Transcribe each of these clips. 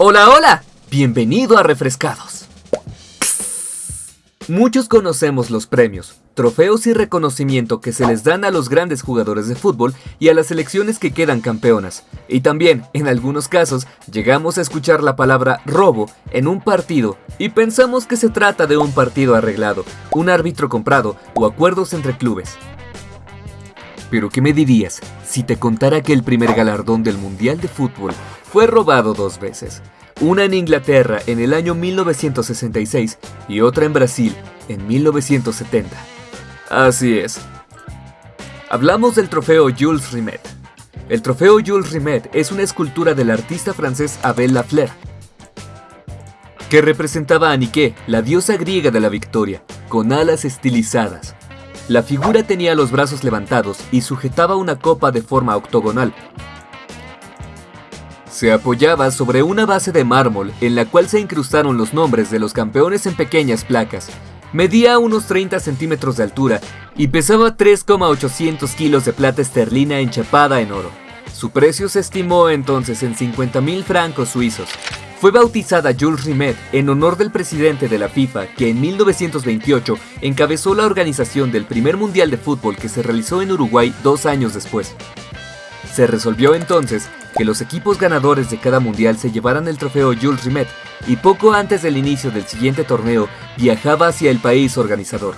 Hola, hola, bienvenido a Refrescados. Muchos conocemos los premios, trofeos y reconocimiento que se les dan a los grandes jugadores de fútbol y a las selecciones que quedan campeonas. Y también, en algunos casos, llegamos a escuchar la palabra robo en un partido y pensamos que se trata de un partido arreglado, un árbitro comprado o acuerdos entre clubes. Pero ¿qué me dirías si te contara que el primer galardón del Mundial de Fútbol fue robado dos veces? Una en Inglaterra en el año 1966 y otra en Brasil en 1970. Así es. Hablamos del trofeo Jules Rimet. El trofeo Jules Rimet es una escultura del artista francés Abel Lafleur, que representaba a Nike, la diosa griega de la victoria, con alas estilizadas. La figura tenía los brazos levantados y sujetaba una copa de forma octogonal. Se apoyaba sobre una base de mármol en la cual se incrustaron los nombres de los campeones en pequeñas placas. Medía unos 30 centímetros de altura y pesaba 3,800 kilos de plata esterlina enchapada en oro. Su precio se estimó entonces en 50 mil francos suizos. Fue bautizada Jules Rimet en honor del presidente de la FIFA que en 1928 encabezó la organización del primer Mundial de Fútbol que se realizó en Uruguay dos años después. Se resolvió entonces que los equipos ganadores de cada mundial se llevaran el trofeo Jules Rimet y poco antes del inicio del siguiente torneo viajaba hacia el país organizador,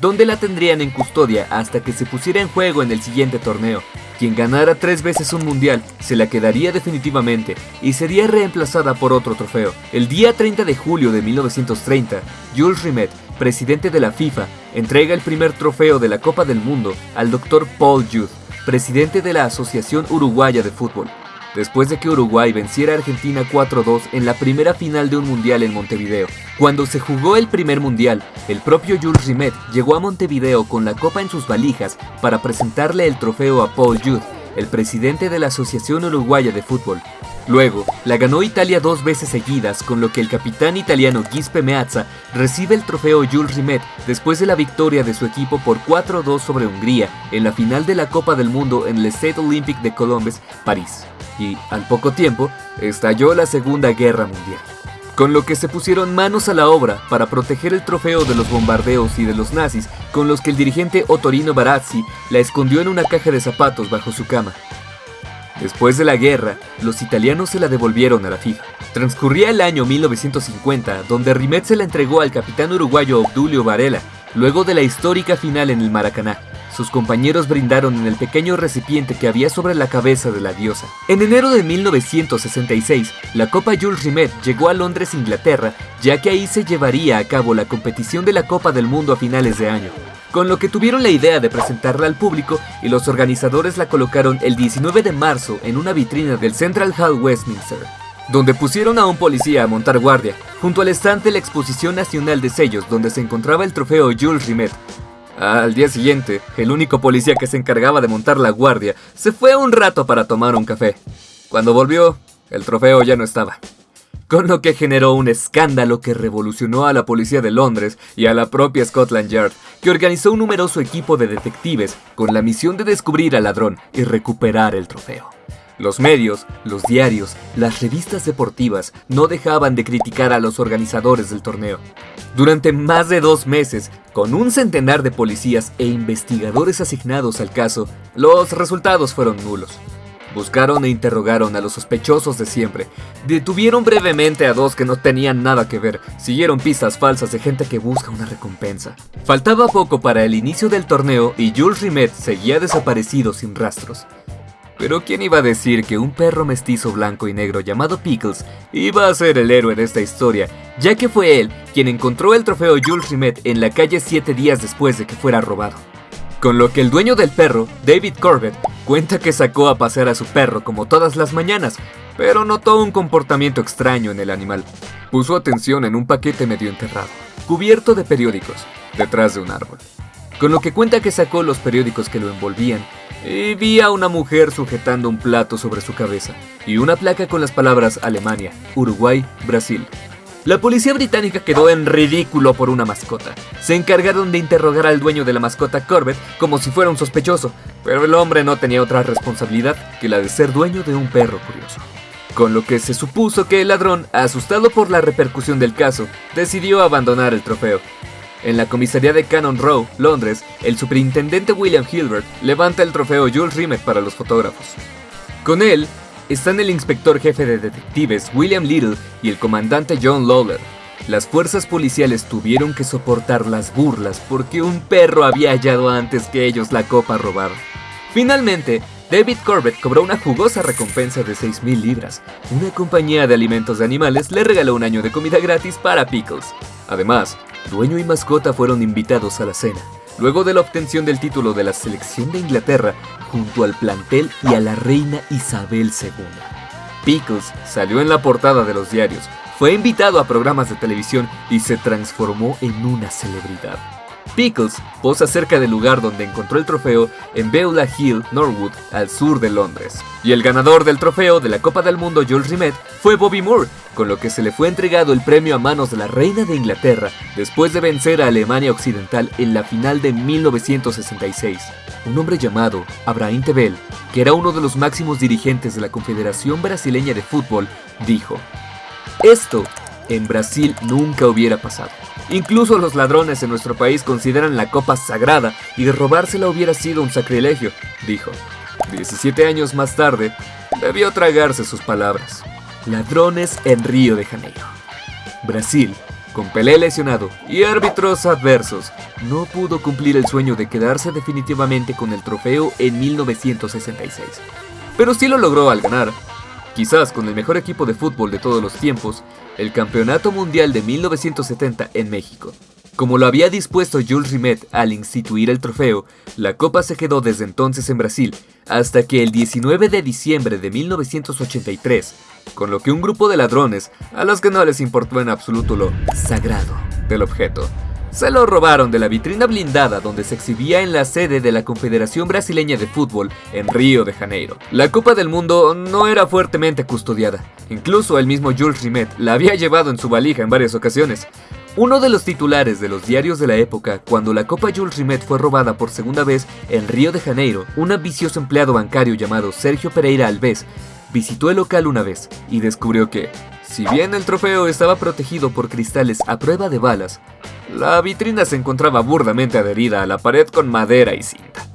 donde la tendrían en custodia hasta que se pusiera en juego en el siguiente torneo, quien ganara tres veces un mundial se la quedaría definitivamente y sería reemplazada por otro trofeo. El día 30 de julio de 1930, Jules Rimet, presidente de la FIFA, entrega el primer trofeo de la Copa del Mundo al Dr. Paul Youth, presidente de la Asociación Uruguaya de Fútbol. Después de que Uruguay venciera a Argentina 4-2 en la primera final de un mundial en Montevideo. Cuando se jugó el primer mundial, el propio Jules Rimet llegó a Montevideo con la copa en sus valijas para presentarle el trofeo a Paul Youth, el presidente de la Asociación Uruguaya de Fútbol. Luego, la ganó Italia dos veces seguidas, con lo que el capitán italiano Gispe Meazza recibe el trofeo Jules Rimet después de la victoria de su equipo por 4-2 sobre Hungría en la final de la Copa del Mundo en el Stade Olympique de Colombes, París. Y, al poco tiempo, estalló la Segunda Guerra Mundial con lo que se pusieron manos a la obra para proteger el trofeo de los bombardeos y de los nazis, con los que el dirigente Otorino Barazzi la escondió en una caja de zapatos bajo su cama. Después de la guerra, los italianos se la devolvieron a la FIFA. Transcurría el año 1950, donde Rimet se la entregó al capitán uruguayo Obdulio Varela, luego de la histórica final en el Maracaná. Sus compañeros brindaron en el pequeño recipiente que había sobre la cabeza de la diosa. En enero de 1966, la Copa Jules Rimet llegó a Londres, Inglaterra, ya que ahí se llevaría a cabo la competición de la Copa del Mundo a finales de año con lo que tuvieron la idea de presentarla al público y los organizadores la colocaron el 19 de marzo en una vitrina del Central Hall Westminster, donde pusieron a un policía a montar guardia, junto al stand de la Exposición Nacional de Sellos donde se encontraba el trofeo Jules Rimet. Al día siguiente, el único policía que se encargaba de montar la guardia se fue un rato para tomar un café. Cuando volvió, el trofeo ya no estaba con lo que generó un escándalo que revolucionó a la policía de Londres y a la propia Scotland Yard, que organizó un numeroso equipo de detectives con la misión de descubrir al ladrón y recuperar el trofeo. Los medios, los diarios, las revistas deportivas no dejaban de criticar a los organizadores del torneo. Durante más de dos meses, con un centenar de policías e investigadores asignados al caso, los resultados fueron nulos. Buscaron e interrogaron a los sospechosos de siempre. Detuvieron brevemente a dos que no tenían nada que ver. Siguieron pistas falsas de gente que busca una recompensa. Faltaba poco para el inicio del torneo y Jules Rimet seguía desaparecido sin rastros. Pero ¿quién iba a decir que un perro mestizo blanco y negro llamado Pickles iba a ser el héroe de esta historia, ya que fue él quien encontró el trofeo Jules Rimet en la calle siete días después de que fuera robado? Con lo que el dueño del perro, David Corbett, cuenta que sacó a pasear a su perro como todas las mañanas, pero notó un comportamiento extraño en el animal. Puso atención en un paquete medio enterrado, cubierto de periódicos, detrás de un árbol. Con lo que cuenta que sacó los periódicos que lo envolvían y vi a una mujer sujetando un plato sobre su cabeza y una placa con las palabras Alemania, Uruguay, Brasil. La policía británica quedó en ridículo por una mascota. Se encargaron de interrogar al dueño de la mascota Corbett como si fuera un sospechoso, pero el hombre no tenía otra responsabilidad que la de ser dueño de un perro curioso. con lo que se supuso que el ladrón, asustado por la repercusión del caso, decidió abandonar el trofeo. En la comisaría de Cannon Row, Londres, el superintendente William Hilbert levanta el trofeo Jules Rimet para los fotógrafos. Con él están el inspector jefe de detectives William Little y el comandante John Lawler. Las fuerzas policiales tuvieron que soportar las burlas porque un perro había hallado antes que ellos la copa robada. Finalmente, David Corbett cobró una jugosa recompensa de 6.000 libras. Una compañía de alimentos de animales le regaló un año de comida gratis para Pickles. Además, dueño y mascota fueron invitados a la cena, luego de la obtención del título de la selección de Inglaterra junto al plantel y a la reina Isabel II. Pickles salió en la portada de los diarios, fue invitado a programas de televisión y se transformó en una celebridad. Pickles posa cerca del lugar donde encontró el trofeo en Beulah Hill, Norwood, al sur de Londres. Y el ganador del trofeo de la Copa del Mundo, Jules Rimet, fue Bobby Moore, con lo que se le fue entregado el premio a manos de la reina de Inglaterra después de vencer a Alemania Occidental en la final de 1966. Un hombre llamado Abraham Tebel, que era uno de los máximos dirigentes de la Confederación Brasileña de Fútbol, dijo, Esto en Brasil nunca hubiera pasado. Incluso los ladrones en nuestro país consideran la copa sagrada y robársela hubiera sido un sacrilegio, dijo. 17 años más tarde, debió tragarse sus palabras. Ladrones en Río de Janeiro. Brasil, con Pelé lesionado y árbitros adversos, no pudo cumplir el sueño de quedarse definitivamente con el trofeo en 1966. Pero sí lo logró al ganar, quizás con el mejor equipo de fútbol de todos los tiempos, el Campeonato Mundial de 1970 en México. Como lo había dispuesto Jules Rimet al instituir el trofeo, la copa se quedó desde entonces en Brasil, hasta que el 19 de diciembre de 1983, con lo que un grupo de ladrones, a los que no les importó en absoluto lo sagrado del objeto, se lo robaron de la vitrina blindada donde se exhibía en la sede de la Confederación Brasileña de Fútbol en Río de Janeiro. La Copa del Mundo no era fuertemente custodiada. Incluso el mismo Jules Rimet la había llevado en su valija en varias ocasiones. Uno de los titulares de los diarios de la época, cuando la Copa Jules Rimet fue robada por segunda vez en Río de Janeiro, un ambicioso empleado bancario llamado Sergio Pereira Alves visitó el local una vez y descubrió que, si bien el trofeo estaba protegido por cristales a prueba de balas, la vitrina se encontraba burdamente adherida a la pared con madera y cinta.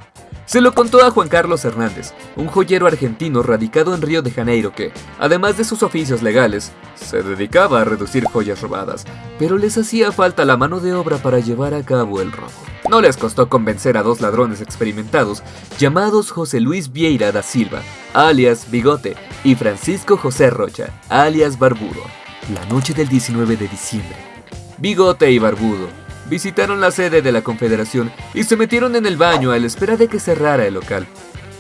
Se lo contó a Juan Carlos Hernández, un joyero argentino radicado en Río de Janeiro que, además de sus oficios legales, se dedicaba a reducir joyas robadas, pero les hacía falta la mano de obra para llevar a cabo el robo. No les costó convencer a dos ladrones experimentados llamados José Luis Vieira da Silva, alias Bigote, y Francisco José Rocha, alias Barbudo. La noche del 19 de diciembre, Bigote y Barbudo visitaron la sede de la Confederación y se metieron en el baño a la espera de que cerrara el local.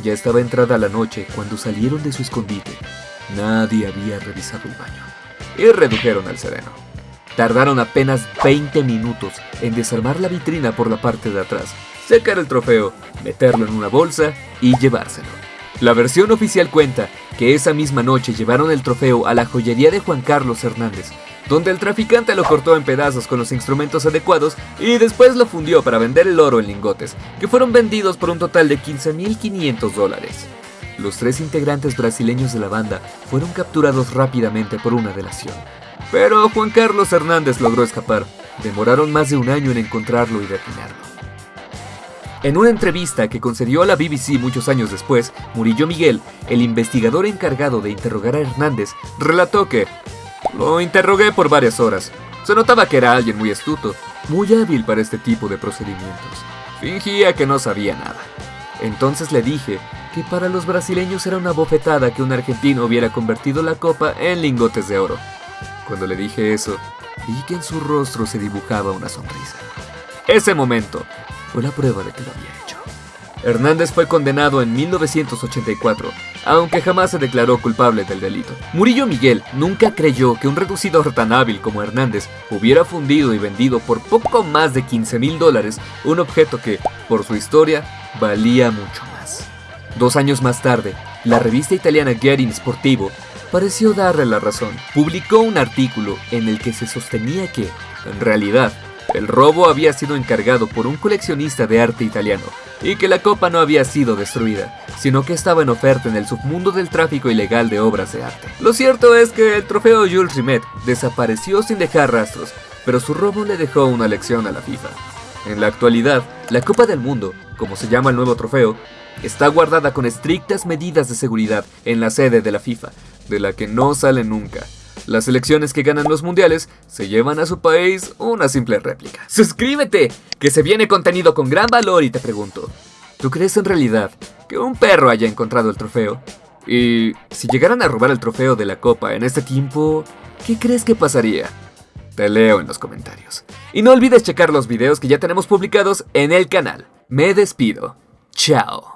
Ya estaba entrada la noche cuando salieron de su escondite. Nadie había revisado el baño y redujeron al sereno. Tardaron apenas 20 minutos en desarmar la vitrina por la parte de atrás, sacar el trofeo, meterlo en una bolsa y llevárselo. La versión oficial cuenta que esa misma noche llevaron el trofeo a la joyería de Juan Carlos Hernández, donde el traficante lo cortó en pedazos con los instrumentos adecuados y después lo fundió para vender el oro en lingotes, que fueron vendidos por un total de 15.500 dólares. Los tres integrantes brasileños de la banda fueron capturados rápidamente por una delación. Pero Juan Carlos Hernández logró escapar. Demoraron más de un año en encontrarlo y detenerlo. En una entrevista que concedió a la BBC muchos años después, Murillo Miguel, el investigador encargado de interrogar a Hernández, relató que lo interrogué por varias horas. Se notaba que era alguien muy astuto, muy hábil para este tipo de procedimientos. Fingía que no sabía nada. Entonces le dije que para los brasileños era una bofetada que un argentino hubiera convertido la copa en lingotes de oro. Cuando le dije eso, vi que en su rostro se dibujaba una sonrisa. Ese momento fue la prueba de que lo había hecho. Hernández fue condenado en 1984, aunque jamás se declaró culpable del delito. Murillo Miguel nunca creyó que un reducidor tan hábil como Hernández hubiera fundido y vendido por poco más de 15 mil dólares un objeto que, por su historia, valía mucho más. Dos años más tarde, la revista italiana Getting Sportivo pareció darle la razón. Publicó un artículo en el que se sostenía que, en realidad, el robo había sido encargado por un coleccionista de arte italiano y que la copa no había sido destruida, sino que estaba en oferta en el submundo del tráfico ilegal de obras de arte. Lo cierto es que el trofeo Jules Rimet desapareció sin dejar rastros, pero su robo le dejó una lección a la FIFA. En la actualidad, la Copa del Mundo, como se llama el nuevo trofeo, está guardada con estrictas medidas de seguridad en la sede de la FIFA, de la que no sale nunca. Las selecciones que ganan los mundiales se llevan a su país una simple réplica. ¡Suscríbete! Que se viene contenido con gran valor y te pregunto, ¿tú crees en realidad que un perro haya encontrado el trofeo? Y si llegaran a robar el trofeo de la copa en este tiempo, ¿qué crees que pasaría? Te leo en los comentarios. Y no olvides checar los videos que ya tenemos publicados en el canal. Me despido. Chao.